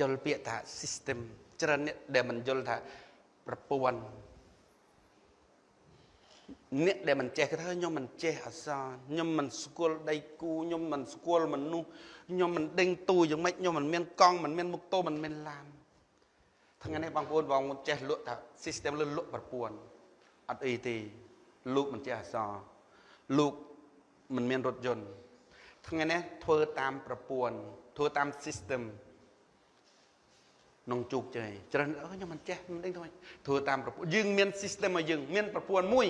យល់ពាក្យថា system ច្រើនអ្នកដែលមិនយល់ថាប្រព័ន្ធអ្នកដែលមិនចេះគេថាខ្ញុំមិនចេះអក្សរខ្ញុំមិនស្គាល់ដៃគូខ្ញុំមិនស្គាល់មនុស្សខ្ញុំមិនដេញទូយ៉ាងម៉េចខ្ញុំមិនមានកង់មិនមានមុខតូមិនមានឡានថ្ងៃនេះបងប្អូនបងប្អូនចេះលក់ថា system លើលក់ប្រព័ន្ធអត់អីទេលោកមិនចេះអក្សរលោកមិនមានរថយន្តថ្ងៃនេះធ្វើតាមប្រព័ន្ធធ្វើតាម system ក្នុងជោគជ័យច្រើនអើខ្ញុំមិនចេះមិនដឹងធ្វើធ្វើតាមប្រព័ន្ធយើងមាន system ឲ្យយើងមានប្រព័ន្ធមួយ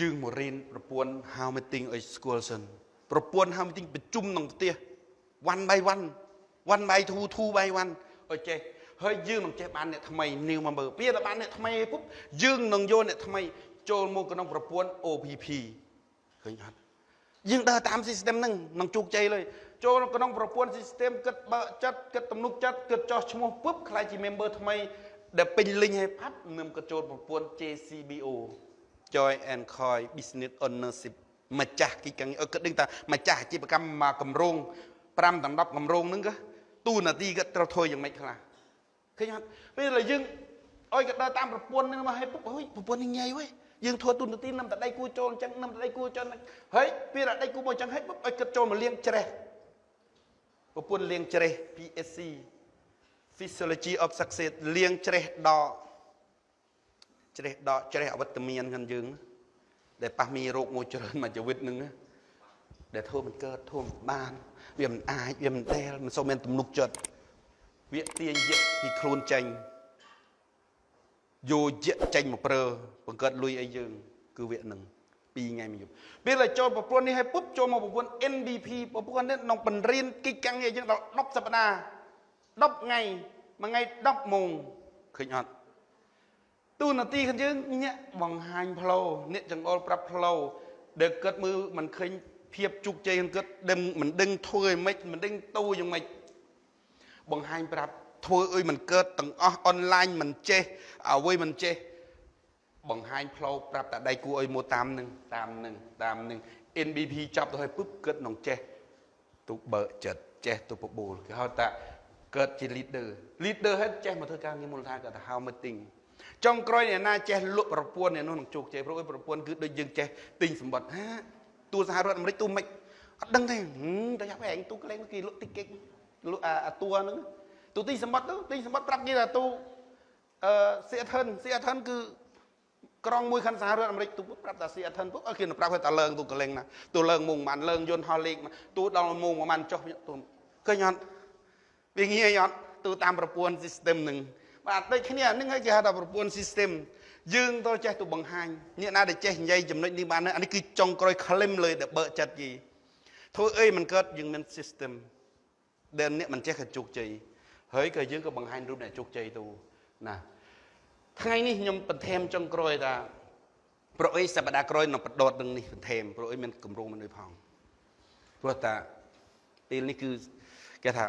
យើងមករៀនប្រព័ន្ធ how meeting ឲ្យស្គាល់សិនប្រព័ន្ធ how meeting ប្រជុំក្នុងផ្ទះ one by one one by two two by one ឲ្យចេះហើយយើងនឹងចេះបានអ្នកថ្មីនីវមកមើលពេលតែបានអ្នកថ្មីពុបយើងនឹងយកអ្នកថ្មីចូលមកក្នុងប្រព័ន្ធ OPP ឃើញអត់យើងដើរតាម system ហ្នឹងនឹងជោគជ័យលើ ចូលក្នុងប្រព័ន្ធ system គិតបើកចិត្តគិតទំនុកចិត្តគិតចោះឈ្មោះពុបខ្លាចជា member ថ្មីដែលពេញលីងឲ្យផាត់នឹងក៏ចូលប្រព័ន្ធ JCBO Joy and Coy Business Ownership ម្ចាស់កិច្ចការងារគិតដឹងថាម្ចាស់អាជីវកម្មមកកម្រង5ដល់10កម្រងហ្នឹងក៏ទូនាទីក៏ត្រូវធ្វើយ៉ាងម៉េចខ្លះឃើញអត់ពេលដែលយើងអុយក៏ដើរតាមប្រព័ន្ធហ្នឹងមកឲ្យពុកអុយប្រព័ន្ធនេះញ៉ៃវ៉េយើងធ្វើទូនាទីនឹមតដៃគូចូលអញ្ចឹងនឹមតដៃគូចូលហើយពេលដៃគូមកអញ្ចឹងហើយពុកអុយគិតចូលមកលៀងច្រេះ ប្រព័ន្ធលៀងច្រេះ PSC Physiology of Success លៀងច្រេះដកច្រេះដកច្រេះអវិតមានខាងយើង ដែលប៉ះមីរោគមួយច្រើនមួយជីវិតនឹងដែលធ្វើមិនកើតធ្វើមិនបាន វាមិនអាចវាមិនដែលមិនសូវមានទំនុកចិត្តវាទាញយៈពីខ្លួនចេញយោយៈចេញមកប្រើបង្កើតលុយអីយើង គឺវានឹង 2ថ្ងៃមួយយប់ពេលដែលចូលប្រព័ន្ធនេះឲ្យពុបចូលមកប្រព័ន្ធ NDP ប្រព័ន្ធនេះក្នុងបង្រៀនកិច្ចការងារយើងដល់10សប្តាហ៍10ថ្ងៃមួយថ្ងៃ10ម៉ោងឃើញអត់ទូនាទីរបស់យើងញាក់បង្ហាញផ្លូវអ្នកចង្អុលប្រាប់ផ្លូវដែលគិតមើលមិនឃើញភាពជោគជ័យគិតដឹងមិនដឹងធ្វើឲ្យម៉េចមិនដឹងទូយ៉ាងម៉េចបង្ហាញប្រាប់ធ្វើអុយមិនកើតទាំងអស់អនឡាញមិនចេះអ្វីមិនចេះ បង្ហាញផ្លូវប្រាប់តែដៃគូអុយមកតាមនឹងតាមនឹងតាមនឹង NBP ចាប់ទៅឲ្យពឹបគិតក្នុងចេះទូបើកចិត្តចេះទូបបូលគេហៅថាកើតជា leader leader ហើយចេះមកធ្វើការងារមូលដ្ឋានគាត់ថា how meeting ចុងក្រោយអ្នកណាចេះលក់ប្រព័ន្ធអ្នកនោះនឹងជោគជ័យព្រោះប្រព័ន្ធគឺដូចយើងចេះទិញសម្បត្តិហាទូសហរដ្ឋអាមេរិកទូមិនអត់ដឹងទេតែយ៉ាប់ឯងទូក្លែងគេលក់តិចគេលក់អាតួហ្នឹងទូទិញសម្បត្តិទៅទិញសម្បត្តិប្រាប់គេថាទូអឺស៊ីអធិនស៊ីអធិនគឺ ក្រងមួយខាងសហរដ្ឋអាមេរិកទូប្រាប់ថាស៊ីអធិនពុកឲ្យគេប្រាប់ឲ្យតែលើងទូកលែងណាទូលើងមុងមិនលើងយន្តហោះលេខទូដល់មុងប្រហែលចុះទូឃើញអត់វាងាយអត់ទូតាមប្រព័ន្ធ system ហ្នឹងបាទដូចគ្នាហ្នឹងហើយគេហៅថាប្រព័ន្ធ system យើងទៅចេះទៅបង្ហាញអ្នកណាដែលចេះនិយាយចំណុចនេះបានអានេះគឺចុងក្រោយ claim លើដែលបើកចិត្តយីធ្វើអីមិនកើតយើងមាន system ដែលអ្នកមិនចេះក៏ជោគជ័យហើយក៏យើងក៏បង្ហាញរូបអ្នកជោគជ័យទៅណា ថ្ងៃនេះខ្ញុំបន្ថែមចុងក្រោយថាប្រអីសប្តាហ៍ក្រោយនឹងបដតនឹងនេះបន្ថែមប្រអីមានកម្រងមនុស្សផងព្រោះតាពេលនេះគឺគេថា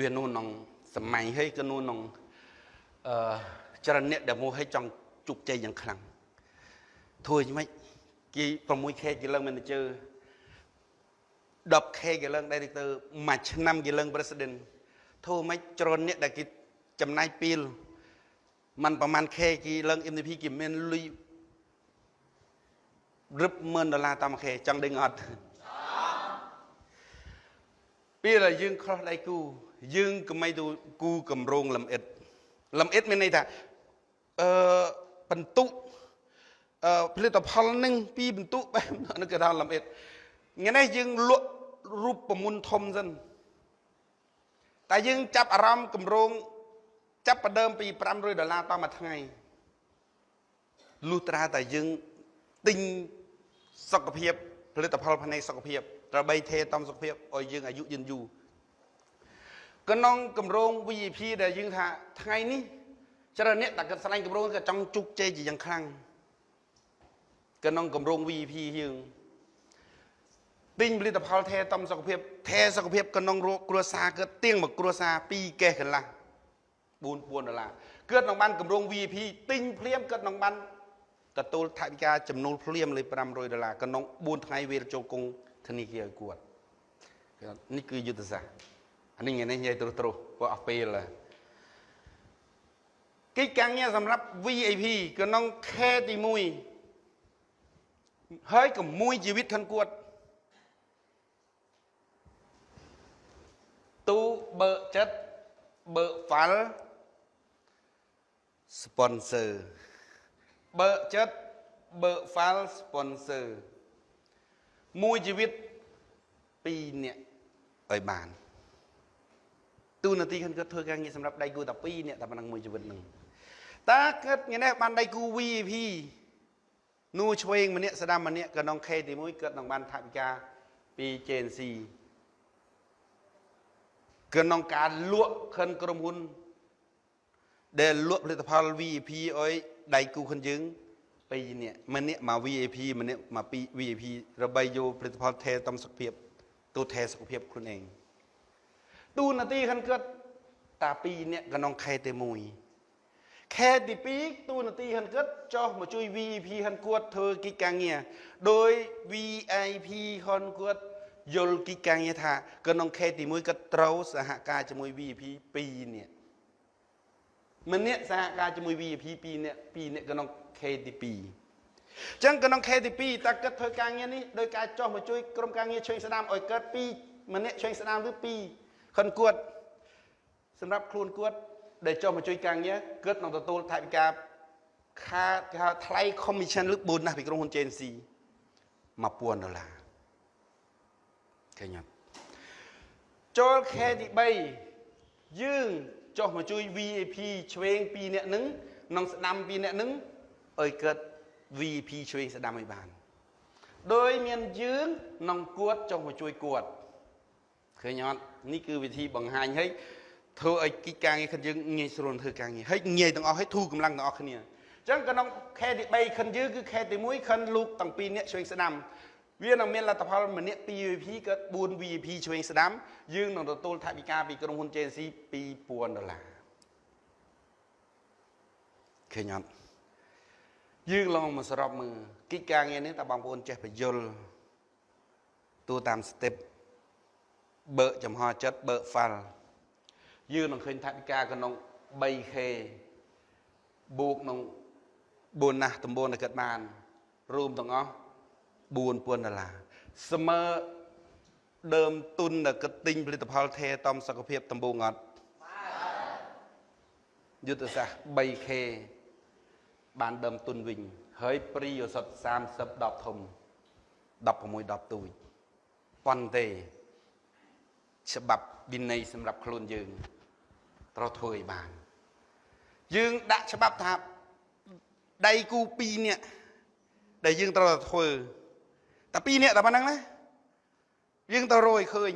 វានោះក្នុងសម័យហើយក៏នោះក្នុងអឺចរណៈដែលមកឲ្យចង់ជោគជ័យយ៉ាងខ្លាំងធ្វើយ៉ាងម៉េចគេ 6K គេឡើង manager 10K គេឡើង director មួយឆ្នាំគេឡើង president ធ្វើម៉េចចរណៈដែលគេចំណាយពេល มันប្រហែល K គេឡើង MVP គេមានលុយរឹបម៉ឺនដុល្លារតាម K ចង់ដឹងអត់ពេលដែលយើងខុសដៃគូយើងកុំឲ្យទៅគូកម្រងលំអិតលំអិតមានន័យថាអឺបន្ទុកអឺផលិតផលនឹងពីបន្ទុកបែបនោះគេថាលំអិតថ្ងៃនេះយើងលក់រូបប្រមុនធំសិនតែយើងចាប់អារម្មណ៍កម្រង ចាប់ប្រដើមពី500ដុល្លារតមួយថ្ងៃលុះត្រាតែយើងទិញសុខភាពផលិតផលផ្នែកសុខភាពត្របីថេតំសុខភាពឲ្យយើងអាយុយឺនយូរក្នុងកម្រង VIP ដែលយើងថាថ្ងៃនេះច្រើនអ្នកតែគាត់ស្លាញ់កម្រងក៏ចង់ជោគជ័យជាយ៉ាងខ្លាំងក្នុងកម្រង VIP យើងទិញផលិតផលថែតំសុខភាពថែសុខភាពក្នុងរោគគ្រួសារគឺទៀងមកគ្រួសារ2កេះកន្លះ 4 4ដុល្លារគឺនឹងបានកម្រង VIP ទិញភ្លាមគឺនឹងបានទទួលថវិកាចំនួនភ្លាមលើ500ដុល្លារក្នុង4ថ្ងៃវាចូលគង់ធនាគារឲ្យគាត់នេះគឺយុទ្ធសាស្ត្រអានេះថ្ងៃនេះនិយាយត្រុសត្រុសព្រោះអស់ពេលហើយកិច្ចការងារសម្រាប់ VIP ក្នុងខែទី1ហើយក៏មួយជីវិតខាងគាត់ទូបើកចិត្តបើកហ្វាល់ sponsor បើកចិត្តបើក file sponsor មួយជីវិត2នាក់ឲ្យបានទូនាទីខាងគាត់ធ្វើការងារសម្រាប់ដៃគូតែ2នាក់តែប៉ុណ្ណឹងមួយជីវិតហ្នឹងតើគាត់ថ្ងៃនេះបានដៃគូ VIP នួឆ្វេងម្នាក់ស្ដាំម្នាក់ក៏ក្នុង K ទី1គាត់នឹងបានថវិកាពី JNC ក្នុងការលក់ខិនក្រុមហ៊ុន ដែលលក់ផលិតផល VIP ឲ្យដៃគូខ្លួនយើង2នាក់ម្នាក់មក VIP ម្នាក់មកពី VIP របីយកផលិតផលថែតំសុខភាពទូថែសុខភាពខ្លួនឯងទូនាទីខាងគាត់តា2នាក់ក្នុងខែទី1ខែទី2ទូនាទីខាងគាត់ចុះមកជួយ VIP ខាងគាត់ធ្វើកិច្ចការងារដោយ VIP ខាងគាត់យល់កិច្ចការងារថាក្នុងខេទី1គាត់ត្រូវសហការជាមួយ VIP 2នាក់ ម្នាក់សហការជាមួយ VIP 2នាក់2នាក់ក្នុង KTP អញ្ចឹងក្នុង KTP តើគិតធ្វើការងារនេះដោយការចោះមកជួយក្រុមការងារឆ្វេងស្ដាមឲ្យកើត2ម្នាក់ឆ្វេងស្ដាមឬ2ខិនគួតសម្រាប់ខ្លួនគួតដែលចោះមកជួយការងារគិតនឹងទទួលថវិកាខាគេហៅថ្លៃ commission ឬ bonus ពីក្រុមហ៊ុន JNC 1000ដុល្លារឃើញអត់ចូលខែទី3យើង ចុះមកជួយ VIP ឆ្វេង2នាក់នឹងក្នុងស្ដាំ2នាក់នឹងឲ្យកើត VIP ឆ្វេងស្ដាំឲ្យបានដោយមានយើងក្នុងគួតចុះមកជួយគួតឃើញអត់នេះគឺវិធីបង្ហាញឲ្យធ្វើឲ្យកិច្ចការងារខ្លួនយើងងាយស្រួលធ្វើការងារហើយងាយទាំងអស់ឲ្យធូរកម្លាំងទាំងអស់គ្នាអញ្ចឹងក្នុងខែទី3ខិនយើងគឺខែទី1ខិនលោកទាំងពីរនាក់ឆ្វេងស្ដាំ វានឹងមានលទ្ធផលម្នាក់2 VIP កើត4 VIP ឆ្វេងស្ដាំយើងនឹងទទួលថវិកាពីក្រុមហ៊ុន JNC 2000ដុល្លារឃើញអត់យើងឡងមកសរុបមើលកិច្ចការងារនេះតើបងប្អូនចេះបញ្យលទូតាម step បើកចំហចិត្តបើក file យើងនឹងឃើញថវិកាក្នុង 3k បូកក្នុង bonus តំបូនដែលកើតបានរួមទាំងអស់ 4000ដុល្លារស្មើដើមទុនដែលគិតទិញផលិតផលថែតំសុខភាពដំបូងអត់យុទ្ធសាស្ត្រ 3K បានដើមទុនវិញហើយព្រីឱសថ30 10ធំ16 10ទូចប៉ុន្តែច្បាប់វិន័យសម្រាប់ខ្លួនយើងត្រូវធ្វើឲ្យបាន យើងដាក់ច្បាប់ថាដៃគូ2នាក់ដែលយើងត្រូវតែធ្វើ តែ2នាក់តែប៉ុណ្្នឹងណាយើងទៅរយឃើញ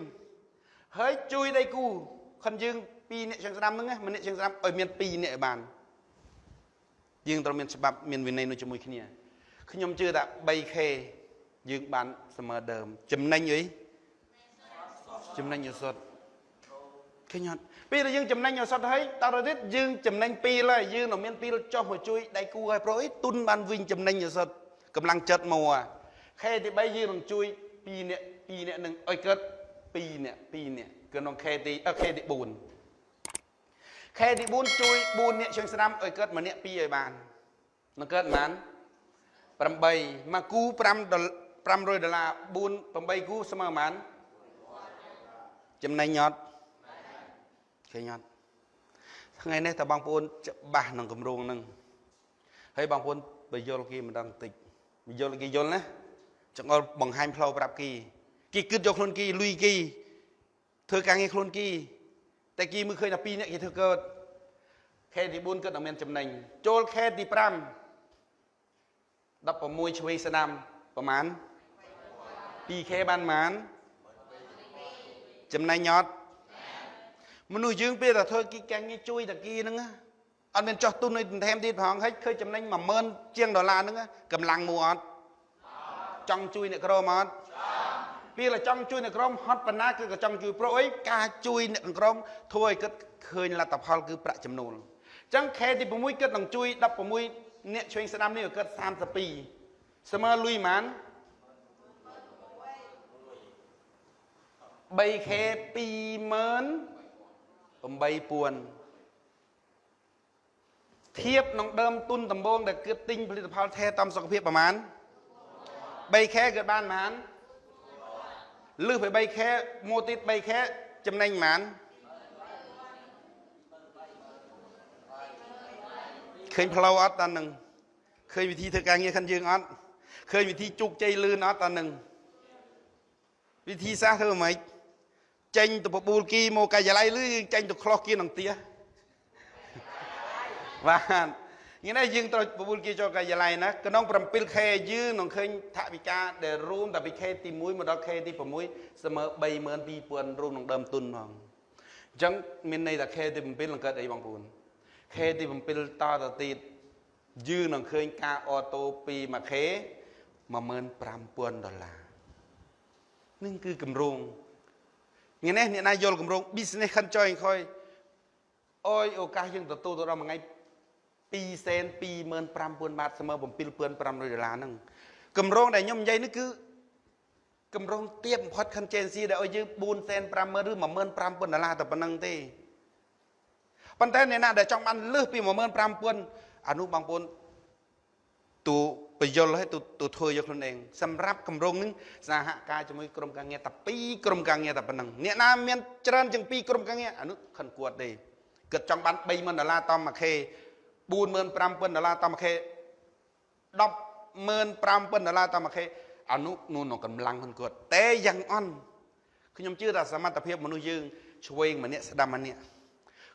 ហើយជួយដៃគូខិនយើង2នាក់ជាងស្ដាំហ្នឹងណាម្នាក់ជាងស្ដាំឲ្យមាន2នាក់ឲ្យបានយើងត្រូវមានច្បាប់មានវិន័យនោះជាមួយគ្នាខ្ញុំជឿថា 3K យើងបានស្មើដើមចំណេញអីចំណេញឱសថឃើញអត់ពេលដែលយើងចំណេញឱសថហើយតទៅទៀតយើងចំណេញពីលហើយយើងនឹងមានពីលចុះមកជួយដៃគូឲ្យប្រុសអីទុនបានវិញចំណេញឱសថកម្លាំងចិត្តមក ខេទី3យើងនឹងជួយ2នាក់2នាក់នឹងឲ្យកើត2នាក់2នាក់ក្នុងខេទីអខេទី4ខេទី4ជួយ4នាក់ជួយស្ដាំឲ្យកើត1នាក់2ឲ្យបាននឹងកើតប៉ុន្មាន8មកគូ5ដុល្500ដុល្លារ4 8គូស្មើប៉ុន្មានចំណេញអត់ឃើញអត់ថ្ងៃនេះតើបងប្អូនច្បាស់នឹងគម្រោងហ្នឹងហើយបងប្អូនបើយល់គេម្ដងតិចយល់គេយល់ណា ចង្អុលបង្ហាញផ្លូវប្រាប់គីគីគិតយកខ្លួនគីលុយគីធ្វើការងារខ្លួនគីតែគីមើលឃើញតែ2នាក់គេធ្វើកើតខេទី4គាត់នឹងមានចំណេញចូលខេទី5 16ឆ្វេងស្ដាំប្រហែល 2k បានប៉ុន្មានចំណេញអត់មនុស្សយើងពេលតែធ្វើគីកាំងងារជួយតាគីហ្នឹងអត់មានចោះទុននៅបន្ថែមទៀតផងហើយឃើញចំណេញ10000ជាងដុល្លារហ្នឹងកម្លាំងមួយអត់ ចង់ជួយអ្នកក្រមអត់ពេលចង់ជួយអ្នកក្រមហត់ប៉ុណ្ណាគឺក៏ចង់ជួយប្រុសអីការជួយអ្នកក្រមធ្វើឲ្យគិតឃើញលទ្ធផលគឺប្រាក់ចំណូលអញ្ចឹងខែទី6គិតនឹងជួយ16អ្នកឆ្វេងស្ដាំនេះគិត32ស្មើលុយប៉ុន្មាន 3K 28000ធៀបនឹងដើមទុនដំបូងដែលគិតទិញផលិតផលថែទាំសុខភាពប្រហែល 3K គឺបានប្រហែលលឺពី 3K មកទៀត 3K ចំណេញប្រហែលឃើញផ្លូវអត់តានឹងឃើញវិធីធ្វើការងារខាងយើងអត់ឃើញវិធីជោគជ័យលឿនអត់តានឹងវិធីសាស្ត្រធ្វើម៉េចចេញទៅបបួលគីមកកាយឡៃលឺចេញទៅខ្លោះគីនឹងទៀបាទ งี้ណាយើងត្រូវបបួលគីចូលកាយឡៃណាក្នុង 7K យើងនឹងឃើញថវិកាដែលរួមតែពី K ទី1មកដល់ K ទី6ស្មើ32000រួមនឹងដើមទុនផងអញ្ចឹងមានន័យថា K ទី7នឹងកើតអីបងប្អូន K ទី7តទៅទៀតយើងនឹងឃើញការអូតូពី 1K 15000ដុល្លារនឹងគឺគម្រោងថ្ងៃនេះអ្នកណាយល់គម្រោង business ខិនចុយខុយអយឱកាសយើងទទួលទៅដល់មួយថ្ងៃ 2សែន25000បាតស្មើ7500ដុល្លារហ្នឹងគម្រោងដែលខ្ញុំនិយាយនេះគឺគម្រោងទៀបបំផុត contingency ដែលឲ្យយើង4សែន50000ឬ15000ដុល្លារតែប៉ុណ្្នឹងទេប៉ុន្តែអ្នកណាដែលចង់បានលើសពី15000អានោះបងប្អូនទូបយលឲ្យទូទូធ្វើយកខ្លួនឯងសម្រាប់គម្រោងនឹងសហការជាមួយក្រុមការងារតែ2ក្រុមការងារតែប៉ុណ្ណឹងអ្នកណាមានច្រើនជាង2ក្រុមការងារអានោះខិនគួតទេគិតចង់បាន30000ដុល្លារតមួយខេ 45000ដុល្លារតមួយខេ105,000ដុល្លារតមួយខេអានោះនោះនៅកម្លាំងខ្លួនគាត់តែយ៉ាងអន់ខ្ញុំជឿថាសមត្ថភាពមនុស្សយើងឆ្វេងម្នាក់ស្ដាំម្នាក់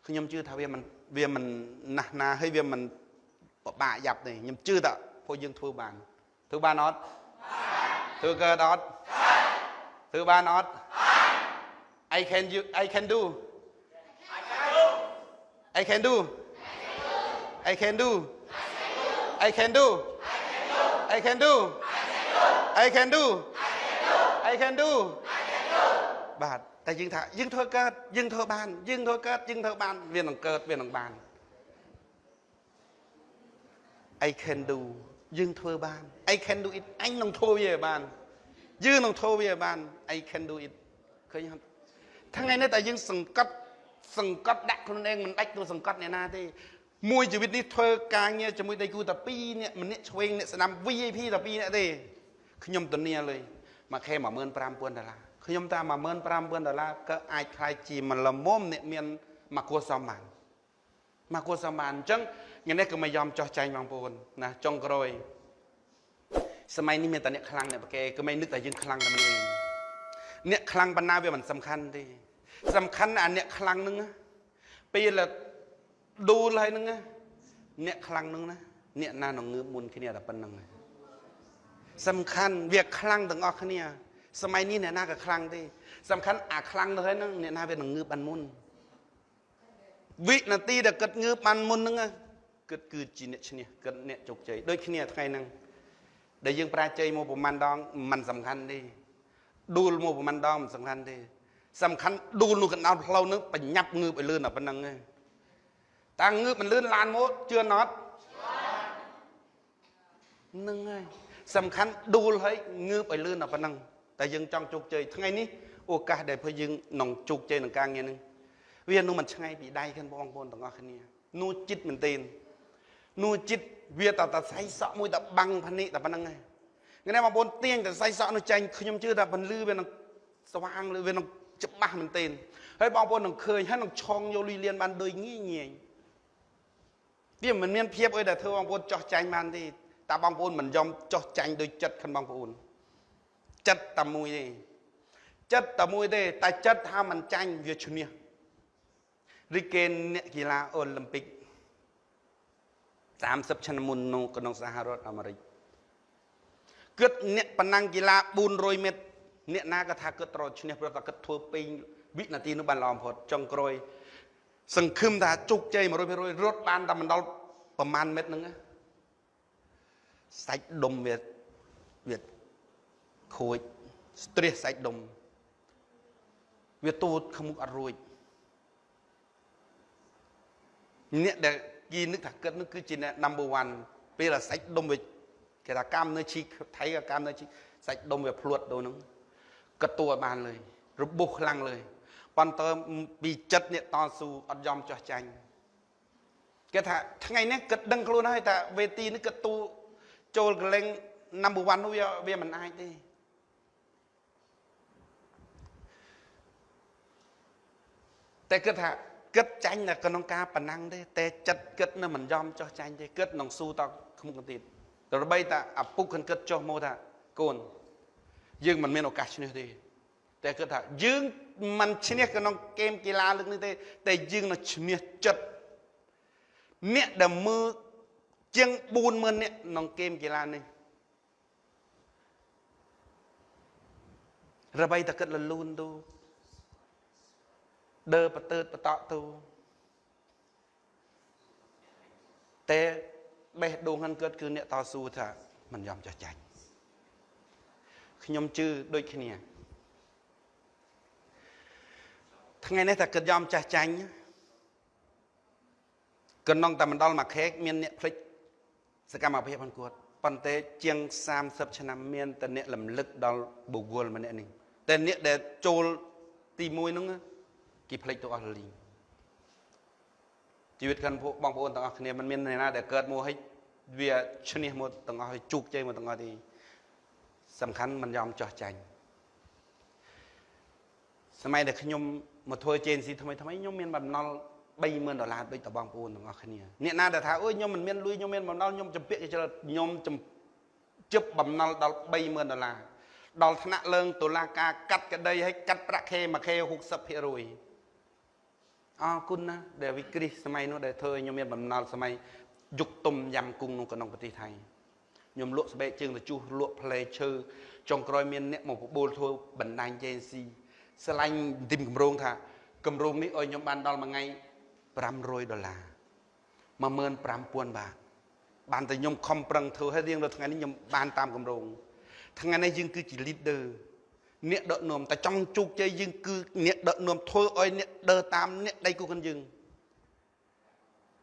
ខ្ញុំជឿថាវាមិនវាមិនណាស់ណាហើយវាមិនពិបាកយ៉ាប់ទេខ្ញុំជឿថាពួកយើងធ្វើបានធ្វើបានអត់ធ្វើកើតអត់ធ្វើបានអត់ I can you I can do I can do I can do I can do I can do I can do I can do បាទតែយើងថាយើងធ្វើកើតយើងធ្វើបានយើងធ្វើកើតយើងធ្វើបានវានឹងកើតវានឹងបាន I can do យើងធ្វើបាន I can do it អញនឹងធ្វើវាឲ្យបានយើងនឹងធ្វើវាឲ្យបាន I can do it ឃើញអត់ថ្ងៃនេះតែយើងសង្កត់សង្កត់ដាក់ខ្លួនឯងមិនដាច់ទៅសង្កត់អ្នកណាទេ មួយជីវិតនេះធ្វើការងារជាមួយដៃគូតែ2នាក់ម្នាក់ឆ្វេងអ្នកស្ដាំ VIP តែ2នាក់ទេខ្ញុំធានាលើមួយខែ15000ដុល្លារខ្ញុំតាម15000ដុល្លារក៏អាចខ្លាយជាមួយល្មមអ្នកមានមកគួសមបានមកគួសមបានអញ្ចឹងថ្ងៃនេះក៏មិនយอมចោះចាញ់បងប្អូនណាចុងក្រោយសម័យនេះមានតែអ្នកខ្លាំងអ្នកប្រកែក៏មិននឹកតែយើងខ្លាំងតែម្នាក់ឯងអ្នកខ្លាំងបណ្ណាវាមិនសំខាន់ទេសំខាន់អាអ្នកខ្លាំងហ្នឹងពេល ដួលហើយហ្នឹងអ្នកខ្លាំងហ្នឹងណាអ្នកណានឹងងើបមុនគ្នាតែប៉ុណ្្នឹងសំខាន់វាខ្លាំងទាំងអស់គ្នា សម័យនេះអ្នកណាក៏ខ្លាំងទេសំខាន់អាខ្លាំងទៅហើយហ្នឹងអ្នកណាវានឹងងើបបានមុនវិនាទីដែលគិតងើបបានមុនហ្នឹងគិតគឺជាអ្នកឈ្នះគិតអ្នកជោគជ័យដូចគ្នាថ្ងៃហ្នឹងដែលយើងប្រាជ័យមកប្រហែលដងมันសំខាន់ទេដួលមកប្រហែលដងមិនសំខាន់ទេសំខាន់ដួលនោះកណ្ដោនផ្លូវនឹងបញ្ញាប់ងើបឲ្យលឿនតែប៉ុណ្្នឹងឯង តាំងងើបមិនលឿនឡានមកជឿអត់នឹងហើយសំខាន់ដួលហើយងើបឲ្យលឿនតែប៉ុណ្្នឹងតែយើងចង់ជោគជ័យថ្ងៃនេះឱកាសដែលភ័យយើងនឹងជោគជ័យក្នុងការងារនេះវានឹងមិនឆ្ងាយពីដៃខ្លួនបងប្អូនទាំងអស់គ្នានោះចិត្តមែនទែននោះចិត្តវាតតែសៃសក់មួយតែបាំងភ្នែកតែប៉ុណ្្នឹងហើយថ្ងៃនេះបងប្អូនទាញតែសៃសក់នោះចាញ់ខ្ញុំជឿថាពលឺវានឹងស្វាងឬវានឹងច្បាស់មែនទែនហើយបងប្អូននឹងឃើញហើយនឹងឆងយកលុយលៀនបានដូចងាយងាយ វាមិនមានភាពអីដែលធ្វើបងប្អូនចោះចាញ់បានទេតែបងប្អូនមិនយอมចោះចាញ់ដោយចិត្តខាងបងប្អូនចិត្តតែមួយទេចិត្តតែមួយទេតែចិត្តថាមិនចាញ់វាឈ្នះរីកេនអ្នកកីឡាអូឡ িম্প ិក30ឆ្នាំមុននៅក្នុងសហរដ្ឋអាមេរិកគិតអ្នកប៉ណ្ណឹងកីឡា400ម៉ែត្រអ្នកណាក៏ថាគិតត្រូវឈ្នះព្រោះតែគិតធ្វើពេញវិនាទីនោះបានល្អបំផុតចុងក្រោយ សង្ឃឹមថាជោគជ័យ100%រត់បានតែមិនដល់ប្រមាណម៉ែត្រហ្នឹងសាច់ដុំវាវាខូចស្ទ្រេសសាច់ដុំវាទូតខ្មុកអត់រួចអ្នកដែលគេនឹកថាគិតនោះគឺជាអ្នក number 1ពេលអាសាច់ដុំវាគេថាកម្មនៅឈីថៃក៏កម្មនៅឈីសាច់ដុំវាភ្លួតដូរហ្នឹងក៏តួបានលើយរបួសខ្លាំងលើយ ប៉ុន្តែពីចិត្តអ្នកតស៊ូអត់យអមចោះចាញ់គេថាថ្ងៃនេះគិតដឹងខ្លួនហើយថាវេទីនេះគិតទូចូលកលេង number 1នោះវាមិនអាចទេតែគិតថាគិតចាញ់នៅក្នុងការប៉ណ្ណឹងទេតែចិត្តគិតនៅមិនយอมចោះចាញ់ទេគិតនឹងស៊ូតខ្មុំទៀតតែបីតាអពុកគិនគិតចោះមកថាកូនយើងមិនមានឱកាសឈ្នះទេតែគិតថាយើង មិនឈ្នះក្នុងហ្គេមកីឡាលើកនេះទេ តែយើងនឹងឈ្នះចិត្តអ្នកដែលមើលជាង40000អ្នកក្នុងហ្គេមកីឡានេះរបីតគិតលលូនទូដើបតើបតក់ទូតែបេះដូងហ្នឹងគាត់គឺអ្នកតស៊ូថាមិនយอมចាស់ចាញ់ខ្ញុំជឿដូចគ្នា ថ្ងៃនេះតែគិតយอมចាស់ចាញ់កណ្ដងតែមិនដល់មួយខែកមានអ្នកភ្លេចសកម្មភាពរបស់គាត់ប៉ុន្តែជាង30ឆ្នាំមានតែអ្នកលំលឹកដល់បុគ្គលម្នាក់នេះតែអ្នកដែលចូលទី1ហ្នឹងគេភ្លេចទៅអស់លីងជីវិតខាន់បងប្អូនទាំងអស់គ្នាមិនមានអ្នកណាដែលកើតមកឲ្យវាឈ្នះមកទាំងអស់ឲ្យជោគជ័យមកទាំងអស់ទេសំខាន់មិនយอมចោះចាញ់ សម័យដែលខ្ញុំមកធ្វើ JNC ថ្មីថ្មីខ្ញុំមានបំណុល30000ដុល្លារដូចតបងប្អូនទាំងអស់គ្នាអ្នកណាដែលថាអូយខ្ញុំមិនមានលុយខ្ញុំមានបំណុលខ្ញុំចម្ពាក់ច្រើនខ្ញុំជិបបំណុលដល់30000ដុល្លារដល់ថ្នាក់ឡើងតុលាការកាត់ក្តីឲ្យកាត់ប្រាក់ខែមួយខែ60%អរគុណណាដែលវិក្រិះសម័យនោះដែលធ្វើឲ្យខ្ញុំមានបំណុលសម័យយុគទុំយ៉ាំគង់ក្នុងក្នុងប្រទេសថៃខ្ញុំលក់ស្បែកជើងទៅជួសលក់ផ្លែឈើចុងក្រោយមានអ្នកមកបបួលធ្វើបណ្ដាញ JNC ស្រឡាញ់ទីមកម្រងថាកម្រងនេះឲ្យខ្ញុំបានដល់មួយថ្ងៃ500ដុល្លារ15000បាតបានតែខ្ញុំខំប្រឹងធ្វើឲ្យរៀងរាល់ថ្ងៃនេះខ្ញុំបានតាមកម្រងថ្ងៃនេះយើងគឺជា leader អ្នកដឹកនាំតែចង់ជោគជ័យយើងគឺអ្នកដឹកនាំធ្វើឲ្យអ្នកដើរតាមអ្នកដៃគូគ្នាយើង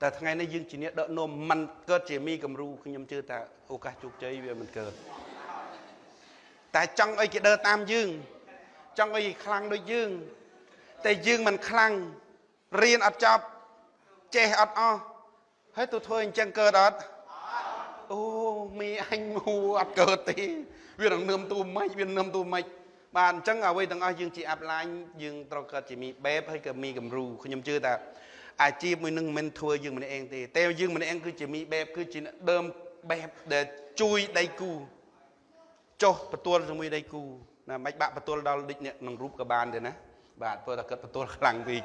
តែថ្ងៃនេះយើងជាអ្នកដឹកនាំមិនកើតជាមីគំរូខ្ញុំជឿថាឱកាសជោគជ័យវាមិនកើតតែចង់ឲ្យគេដើរតាមយើង ចង់ឲ្យគេខ្លាំងដូចយើង តែយើងមិនខ្លាំងរៀនអត់ចប់ចេះអត់អស់ហើយទៅធ្វើអញ្ចឹងកើតអត់អូមីអញហួអត់កើតទេវានឹងនឹមទូម៉េចវានឹមទូម៉េចបាទអញ្ចឹងអ្វីទាំងអស់យើងជាអាប់ឡាញយើងត្រូវកើតជាមីបែបហើយក៏មីគំរូខ្ញុំជឿថាអាជីពមួយនឹងមិនធ្វើយើងម្នាក់ឯងទេតែយើងម្នាក់ឯងគឺជាមីបែបគឺជាដើមបែបដែលជួយដៃគូចុះបន្ទួលជាមួយដៃគូ ណាមិនបាក់បន្ទល់ដល់ដូចអ្នកក្នុងរូបក៏បានដែរណាបាទព្រោះតែគាត់បន្ទល់ខ្លាំងពេក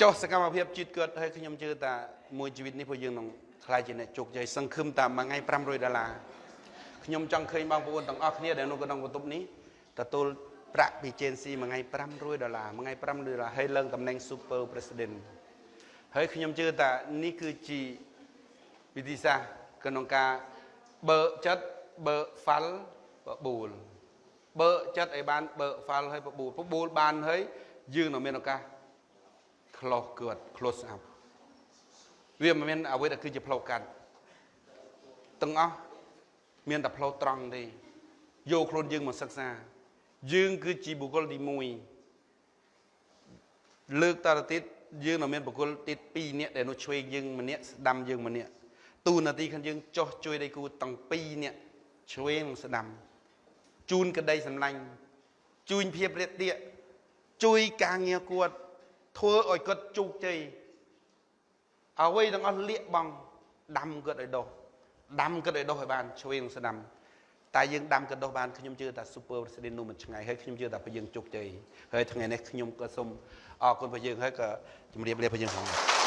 ចុះសកម្មភាពជាតិគាត់ហើយខ្ញុំជឿថាមួយជីវិតនេះពួកយើងនឹងខ្លាចជាអ្នកជោគជ័យសង្ឃឹមតាមមួយថ្ងៃ500ដុល្លារខ្ញុំចង់ឃើញបងប្អូនទាំងអស់គ្នាដែលនៅក្នុងបន្ទប់នេះទទួលប្រាក់ពី JNC មួយថ្ងៃ500ដុល្លារមួយថ្ងៃ500ដុល្លារហើយឡើងតំណែង Super President ហើយខ្ញុំជឿថានេះគឺជាវិធីសាស្ត្រក្នុងការបើកចិត្តបើកហ្វាល់ បបួលបើកចិត្តឲ្យបានបើកហ្វាល់ឲ្យបបួលបបួលបានហើយយើងនឹងមានឱកាស close គាត់ close up វាមិនមានអ្វីដែលគឺជាផ្លូវកាត់ទាំងអស់មានតែផ្លូវត្រង់ទេយកខ្លួនយើងមកសិក្សា យើងគឺជាបុគ្គលទី1លើកតទៅទៀតយើងនៅមានបុគ្គលទី2នាក់ដែលនោះឆ្វេងយើងម្នាក់ស្ដាំយើងម្នាក់ទូនាទីខាងយើងចោះជួយដៃគូទាំង2នាក់ឆ្វេងនិងស្ដាំ ជូនក្តីសម្លាញ់ជួយភាពរាបទាកជួយការងារគាត់ធ្វើឲ្យគាត់ជោគជ័យអ្វីទាំងអស់លៀកបងដាំគាត់ឲ្យដុះដាំគាត់ឲ្យដុះឲ្យបានឆ្វេងស្ដាំតែយើងដាំគាត់ដុះបានខ្ញុំជឿថា super president នោះមិនឆ្ងាយហើយខ្ញុំជឿថាពួកយើងជោគជ័យហើយថ្ងៃនេះខ្ញុំក៏សូមអរគុណពួកយើងហើយក៏ជម្រាបលាពួកយើងផង